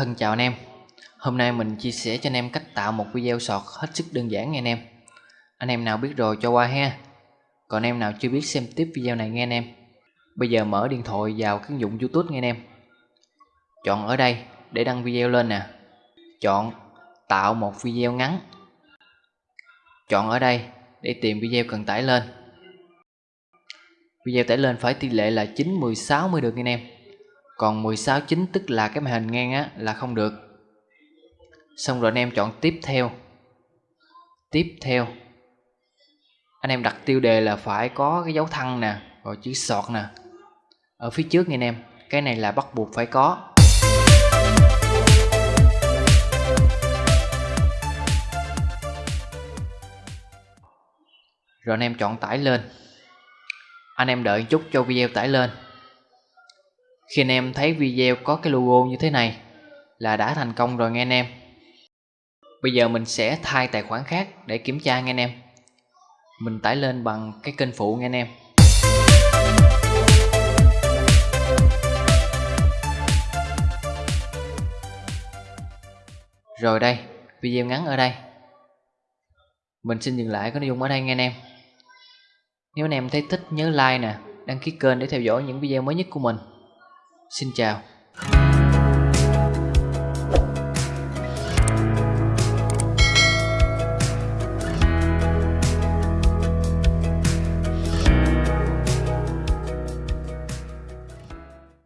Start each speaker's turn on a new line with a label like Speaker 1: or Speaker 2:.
Speaker 1: Thân chào anh em. Hôm nay mình chia sẻ cho anh em cách tạo một video sọt hết sức đơn giản nha anh em. Anh em nào biết rồi cho qua ha. Còn em nào chưa biết xem tiếp video này nghe anh em. Bây giờ mở điện thoại vào cái ứng dụng youtube nghe anh em. Chọn ở đây để đăng video lên nè. Chọn tạo một video ngắn. Chọn ở đây để tìm video cần tải lên. Video tải lên phải tỷ lệ là 9, 10, 60 được nghe anh em còn 16 9 tức là cái màn hình ngang á, là không được. Xong rồi anh em chọn tiếp theo. Tiếp theo. Anh em đặt tiêu đề là phải có cái dấu thăng nè, rồi chữ sọt nè. Ở phía trước nha anh em, cái này là bắt buộc phải có. Rồi anh em chọn tải lên. Anh em đợi chút cho video tải lên khi anh em thấy video có cái logo như thế này là đã thành công rồi nghe anh em. Bây giờ mình sẽ thay tài khoản khác để kiểm tra nghe anh em. Mình tải lên bằng cái kênh phụ nghe anh em. Rồi đây, video ngắn ở đây. Mình xin dừng lại cái nội dung ở đây nghe anh em. Nếu anh em thấy thích nhớ like nè, đăng ký kênh để theo dõi những video mới nhất của mình. Xin chào.